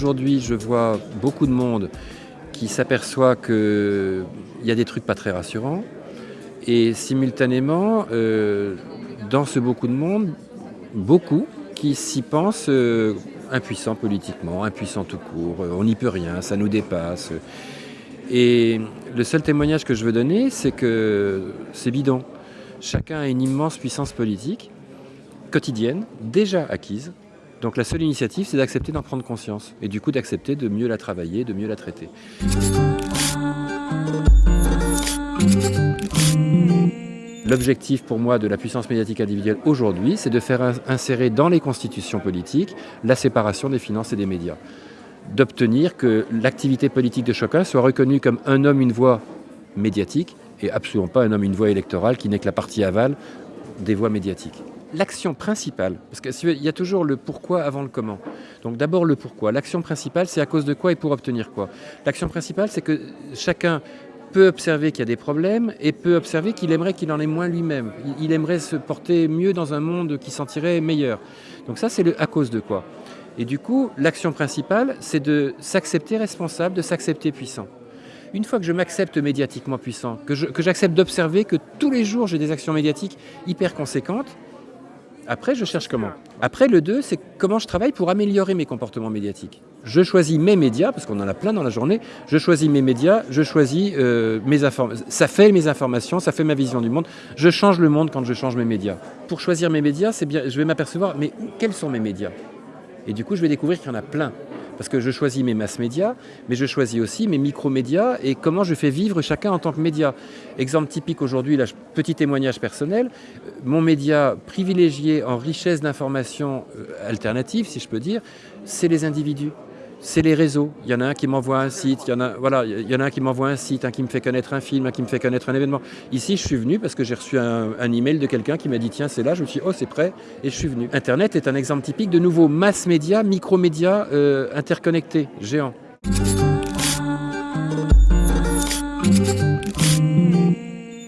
aujourd'hui je vois beaucoup de monde qui s'aperçoit qu'il y a des trucs pas très rassurants, et simultanément, euh, dans ce beaucoup de monde, beaucoup qui s'y pensent euh, impuissants politiquement, impuissants tout court, euh, on n'y peut rien, ça nous dépasse. Et le seul témoignage que je veux donner, c'est que c'est bidon. Chacun a une immense puissance politique, quotidienne, déjà acquise. Donc la seule initiative, c'est d'accepter d'en prendre conscience. Et du coup, d'accepter de mieux la travailler, de mieux la traiter. L'objectif pour moi de la puissance médiatique individuelle aujourd'hui, c'est de faire insérer dans les constitutions politiques la séparation des finances et des médias. D'obtenir que l'activité politique de chacun soit reconnue comme un homme, une voix médiatique et absolument pas un homme, une voix électorale qui n'est que la partie aval des voix médiatiques. L'action principale, parce qu'il y a toujours le pourquoi avant le comment. Donc d'abord le pourquoi. L'action principale, c'est à cause de quoi et pour obtenir quoi. L'action principale, c'est que chacun peut observer qu'il y a des problèmes et peut observer qu'il aimerait qu'il en ait moins lui-même. Il aimerait se porter mieux dans un monde qui sentirait meilleur. Donc ça, c'est le à cause de quoi. Et du coup, l'action principale, c'est de s'accepter responsable, de s'accepter puissant. Une fois que je m'accepte médiatiquement puissant, que j'accepte d'observer que tous les jours j'ai des actions médiatiques hyper conséquentes, après, je cherche comment. Après, le 2, c'est comment je travaille pour améliorer mes comportements médiatiques. Je choisis mes médias, parce qu'on en a plein dans la journée, je choisis mes médias, je choisis euh, mes informations. Ça fait mes informations, ça fait ma vision du monde. Je change le monde quand je change mes médias. Pour choisir mes médias, c'est bien, je vais m'apercevoir, mais quels sont mes médias? Et du coup, je vais découvrir qu'il y en a plein parce que je choisis mes masses médias, mais je choisis aussi mes micro-médias et comment je fais vivre chacun en tant que média. Exemple typique aujourd'hui, petit témoignage personnel, mon média privilégié en richesse d'informations euh, alternatives, si je peux dire, c'est les individus c'est les réseaux. Il y en a un qui m'envoie un site, il y en a, voilà, il un qui m'envoie un site, un qui me fait connaître un film, un qui me fait connaître un événement. Ici, je suis venu parce que j'ai reçu un, email de quelqu'un qui m'a dit tiens, c'est là. Je me suis dit oh, c'est prêt et je suis venu. Internet est un exemple typique de nouveaux mass médias, micro-médias euh, interconnectés, géants.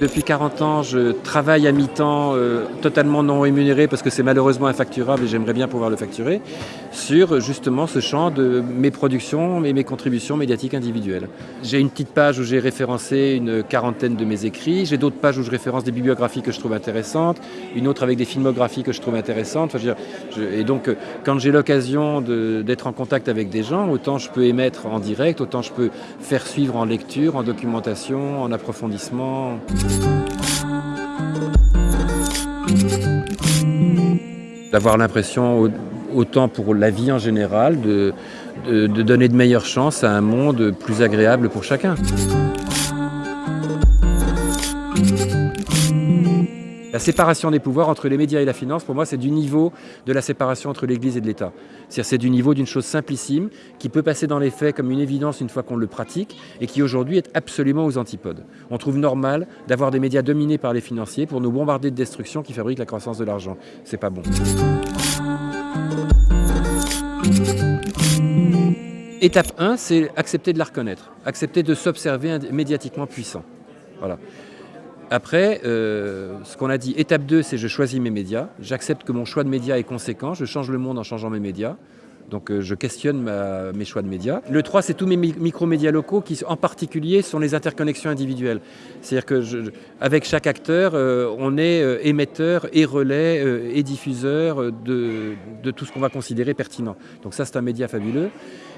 Depuis 40 ans, je travaille à mi-temps, euh, totalement non rémunéré parce que c'est malheureusement infacturable et j'aimerais bien pouvoir le facturer, sur justement ce champ de mes productions et mes contributions médiatiques individuelles. J'ai une petite page où j'ai référencé une quarantaine de mes écrits, j'ai d'autres pages où je référence des bibliographies que je trouve intéressantes, une autre avec des filmographies que je trouve intéressantes. et donc, euh, quand j'ai l'occasion d'être en contact avec des gens, autant je peux émettre en direct, autant je peux faire suivre en lecture, en documentation, en approfondissement. D'avoir l'impression, autant pour la vie en général, de, donner de meilleures chances à un monde plus agréable pour chacun. La séparation des pouvoirs entre les médias et la finance, pour moi, c'est du niveau de la séparation entre l'Église et de l'État. C'est-à-dire c'est du niveau d'une chose simplissime qui peut passer dans les faits comme une évidence une fois qu'on le pratique et qui aujourd'hui est absolument aux antipodes. On trouve normal d'avoir des médias dominés par les financiers pour nous bombarder de destruction qui fabrique la croissance de l'argent. C'est pas bon. Étape 1, c'est accepter de la reconnaître, accepter de s'observer médiatiquement puissant. Voilà. Après, euh, ce qu'on a dit, étape 2, c'est je choisis mes médias. J'accepte que mon choix de médias est conséquent. Je change le monde en changeant mes médias. Donc euh, je questionne mes choix de médias. Le 3, c'est tous mes micro-médias locaux qui, en particulier, sont les interconnexions individuelles. C'est-à-dire que avec chaque acteur, euh, on est émetteur et relais et diffuseur de tout ce qu'on va considérer pertinent. Donc ça, c'est un média fabuleux.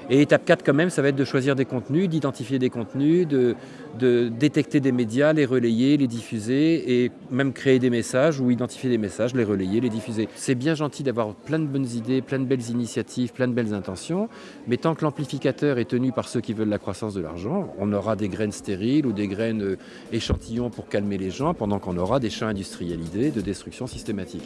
Et étape 4 quand même, ça va être de choisir des contenus, d'identifier des contenus, de, détecter des médias, les relayer, les diffuser et même créer des messages ou identifier des messages, les relayer, les diffuser. C'est bien gentil d'avoir plein de bonnes idées, plein de belles initiatives, plein de belles intentions, mais tant que l'amplificateur est tenu par ceux qui veulent la croissance de l'argent, on aura des graines stériles ou des graines euh, échantillons pour calmer les gens pendant qu'on aura des champs industrialisés de destruction systématique.